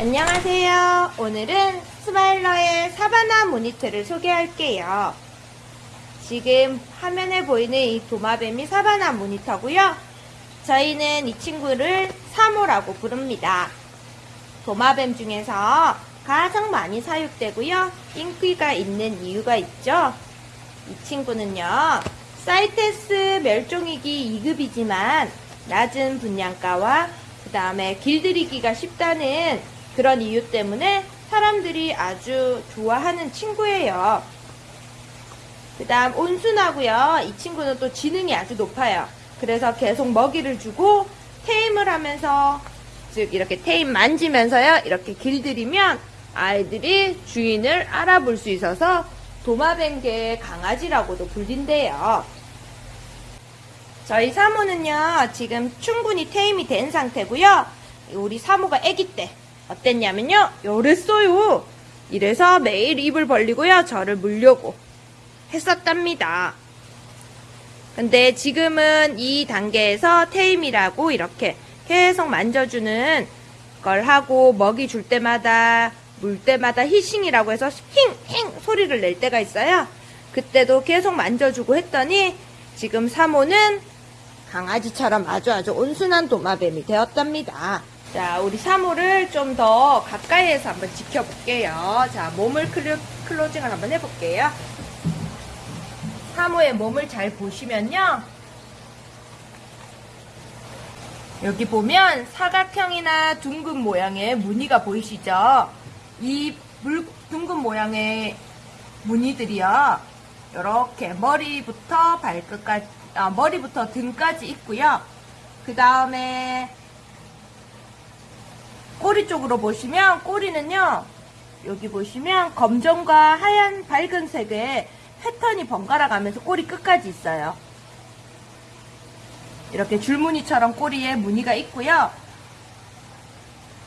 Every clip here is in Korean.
안녕하세요. 오늘은 스마일러의 사바나 모니터를 소개할게요. 지금 화면에 보이는 이 도마뱀이 사바나 모니터고요. 저희는 이 친구를 사모라고 부릅니다. 도마뱀 중에서 가장 많이 사육되고요. 인기가 있는 이유가 있죠. 이 친구는요. 사이테스 멸종위기 2급이지만 낮은 분양가와 그 다음에 길들이기가 쉽다는 그런 이유 때문에 사람들이 아주 좋아하는 친구예요. 그 다음 온순하고요. 이 친구는 또 지능이 아주 높아요. 그래서 계속 먹이를 주고 테임을 하면서 즉 이렇게 테임 만지면서요. 이렇게 길들이면 아이들이 주인을 알아볼 수 있어서 도마뱀계의 강아지라고도 불린대요. 저희 사모는요, 지금 충분히 테임이 된 상태고요. 우리 사모가 아기 때 어땠냐면요, 요랬어요. 이래서 매일 입을 벌리고요, 저를 물려고 했었답니다. 근데 지금은 이 단계에서 테임이라고 이렇게 계속 만져주는 걸 하고 먹이 줄 때마다 물 때마다 히싱이라고 해서 힝 힝 소리를 낼 때가 있어요. 그때도 계속 만져주고 했더니 지금 사모는 강아지처럼 아주 아주 온순한 도마뱀이 되었답니다. 자, 우리 사모를 좀더 가까이에서 한번 지켜볼게요. 자, 몸을 클로, 클로징을 한번 해볼게요. 사모의 몸을 잘 보시면요. 여기 보면 사각형이나 둥근 모양의 무늬가 보이시죠? 이 물, 둥근 모양의 무늬들이요. 이렇게 머리부터 발끝까지, 아, 머리부터 등까지 있고요. 그 다음에 꼬리 쪽으로 보시면 꼬리는요. 여기 보시면 검정과 하얀 밝은 색의 패턴이 번갈아 가면서 꼬리 끝까지 있어요. 이렇게 줄무늬처럼 꼬리에 무늬가 있고요.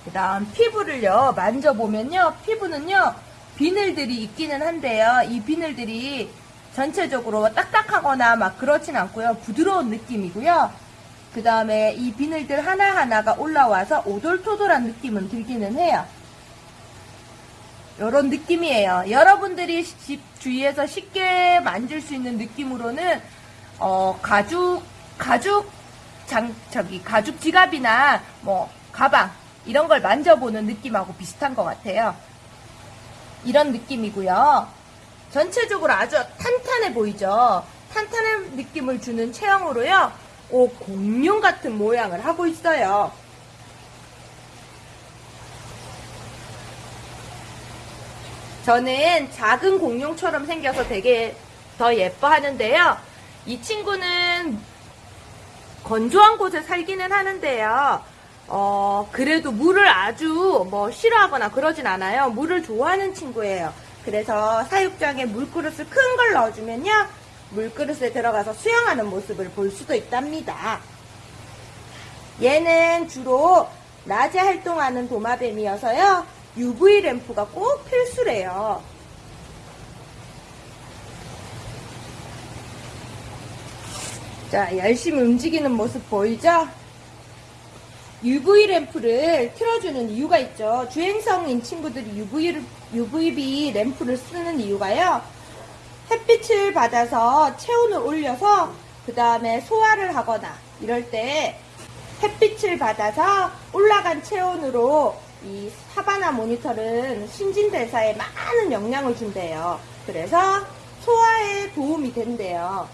그 다음 피부를요 만져보면요 피부는요 비늘들이 있기는 한데요 이 비늘들이 전체적으로 딱딱하거나 막 그렇진 않고요 부드러운 느낌이고요 그 다음에 이 비늘들 하나하나가 올라와서 오돌토돌한 느낌은 들기는 해요 이런 느낌이에요 여러분들이 집 주위에서 쉽게 만질 수 있는 느낌으로는 어 가죽 가죽 장 저기 가죽 지갑이나 뭐 가방 이런 걸 만져보는 느낌하고 비슷한 것 같아요. 이런 느낌이고요. 전체적으로 아주 탄탄해 보이죠? 탄탄한 느낌을 주는 체형으로요. 오, 공룡 같은 모양을 하고 있어요. 저는 작은 공룡처럼 생겨서 되게 더 예뻐하는데요. 이 친구는 건조한 곳에 살기는 하는데요. 어, 그래도 물을 아주 뭐 싫어하거나 그러진 않아요. 물을 좋아하는 친구예요. 그래서 사육장에 물그릇을 큰 걸 넣어주면요. 물그릇에 들어가서 수영하는 모습을 볼 수도 있답니다. 얘는 주로 낮에 활동하는 도마뱀이어서요. UV 램프가 꼭 필수래요. 자, 열심히 움직이는 모습 보이죠? UV 램프를 틀어주는 이유가 있죠. 주행성인 친구들이 UV, UVB 램프를 쓰는 이유가요. 햇빛을 받아서 체온을 올려서 그 다음에 소화를 하거나 이럴 때 햇빛을 받아서 올라간 체온으로 이 사바나 모니터는 신진대사에 많은 영향을 준대요. 그래서 소화에 도움이 된대요.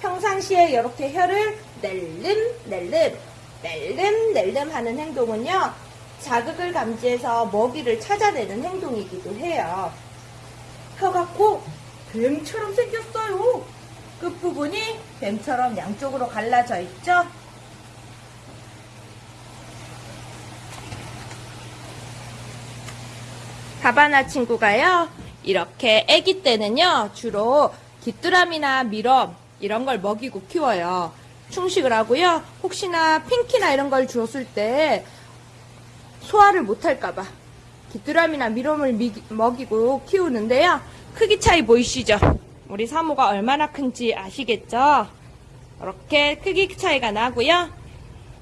평상시에 이렇게 혀를 낼름 낼름 낼름 낼름 하는 행동은요 자극을 감지해서 먹이를 찾아내는 행동이기도 해요 혀가 꼭 뱀처럼 생겼어요 끝부분이 뱀처럼 양쪽으로 갈라져 있죠 바바나 친구가요 이렇게 아기 때는요 주로 귀뚜라미나 미럼 이런 걸 먹이고 키워요. 충식을 하고요. 혹시나 핑키나 이런 걸 주었을 때 소화를 못할까봐 귀뚜라미나 미롬을 먹이고 키우는데요. 크기 차이 보이시죠? 우리 사모가 얼마나 큰지 아시겠죠? 이렇게 크기 차이가 나고요.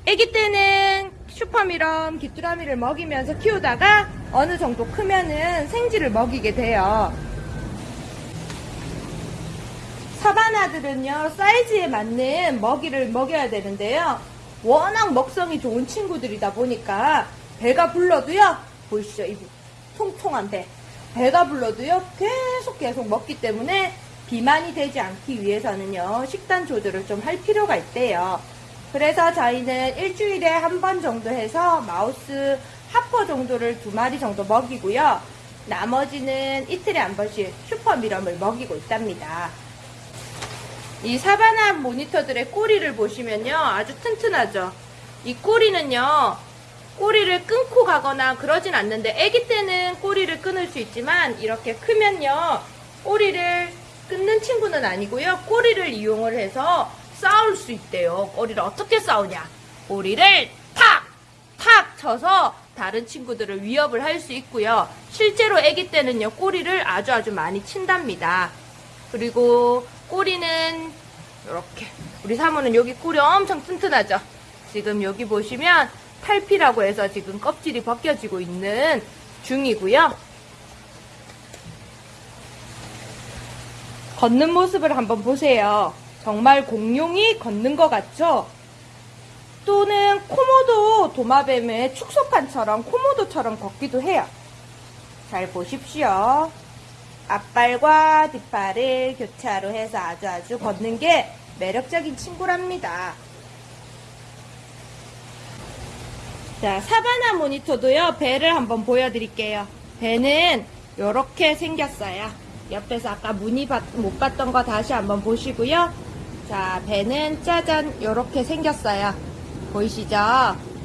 아기 때는 슈퍼미럼 귀뚜라미를 먹이면서 키우다가 어느 정도 크면은 생쥐를 먹이게 돼요. 사바나들은요, 사이즈에 맞는 먹이를 먹여야 되는데요. 워낙 먹성이 좋은 친구들이다 보니까 배가 불러도요, 보이시죠? 이 통통한 배. 배가 불러도요, 계속 계속 먹기 때문에 비만이 되지 않기 위해서는요, 식단 조절을 좀 할 필요가 있대요. 그래서 저희는 일주일에 한 번 정도 해서 마우스 하퍼 정도를 두 마리 정도 먹이고요. 나머지는 이틀에 한 번씩 슈퍼 미럼을 먹이고 있답니다. 이 사바나 모니터들의 꼬리를 보시면요. 아주 튼튼하죠. 이 꼬리는요. 꼬리를 끊고 가거나 그러진 않는데 아기 때는 꼬리를 끊을 수 있지만 이렇게 크면요. 꼬리를 끊는 친구는 아니고요. 꼬리를 이용을 해서 싸울 수 있대요. 꼬리를 어떻게 싸우냐? 꼬리를 탁! 탁 쳐서 다른 친구들을 위협을 할 수 있고요. 실제로 아기 때는요. 꼬리를 아주 아주 많이 친답니다. 그리고 꼬리는 이렇게 우리 사모는 여기 꼬리 엄청 튼튼하죠. 지금 여기 보시면 탈피라고 해서 지금 껍질이 벗겨지고 있는 중이고요. 걷는 모습을 한번 보세요. 정말 공룡이 걷는 것 같죠? 또는 코모도 도마뱀의 축소판처럼 코모도처럼 걷기도 해요. 잘 보십시오. 앞발과 뒷발을 교차로 해서 아주 아주 걷는 게 매력적인 친구랍니다. 자, 사바나 모니터도요, 배를 한번 보여드릴게요. 배는 이렇게 생겼어요. 옆에서 아까 봤- 못 봤던 거 다시 한번 보시고요. 자, 배는 짜잔, 이렇게 생겼어요. 보이시죠?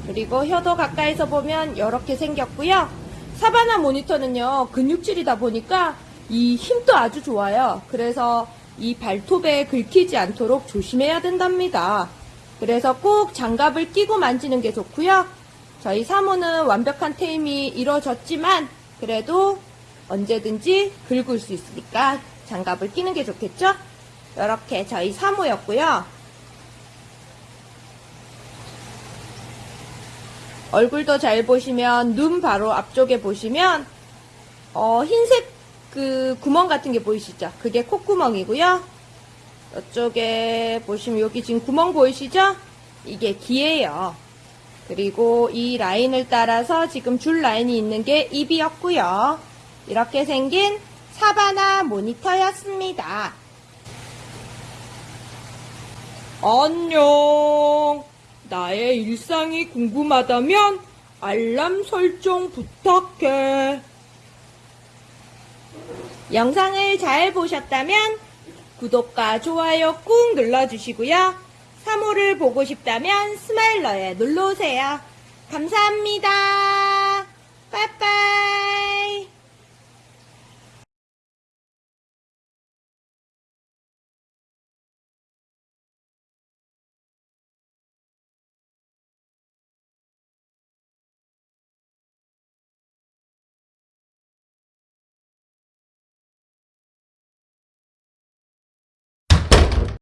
그리고 혀도 가까이서 보면 이렇게 생겼고요. 사바나 모니터는요, 근육질이다 보니까 이 힘도 아주 좋아요. 그래서 이 발톱에 긁히지 않도록 조심해야 된답니다. 그래서 꼭 장갑을 끼고 만지는 게 좋고요. 저희 사모는 완벽한 테임이 이루어졌지만 그래도 언제든지 긁을 수 있으니까 장갑을 끼는 게 좋겠죠? 이렇게 저희 사모였고요. 얼굴도 잘 보시면 눈 바로 앞쪽에 보시면 어, 흰색 그 구멍 같은 게 보이시죠? 그게 콧구멍이고요. 이쪽에 보시면 여기 지금 구멍 보이시죠? 이게 귀예요. 그리고 이 라인을 따라서 지금 줄 라인이 있는 게 입이었고요. 이렇게 생긴 사바나 모니터였습니다. 안녕. 나의 일상이 궁금하다면 알람 설정 부탁해. 영상을 잘 보셨다면 구독과 좋아요 꾹 눌러주시고요. 3호를 보고 싶다면 스마일러에 눌러오세요. 감사합니다. 빠이빠이.